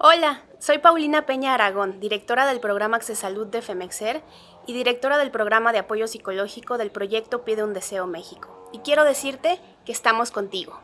Hola, soy Paulina Peña Aragón, directora del programa Accesalud de FEMEXER y directora del programa de apoyo psicológico del proyecto Pide un Deseo México. Y quiero decirte que estamos contigo.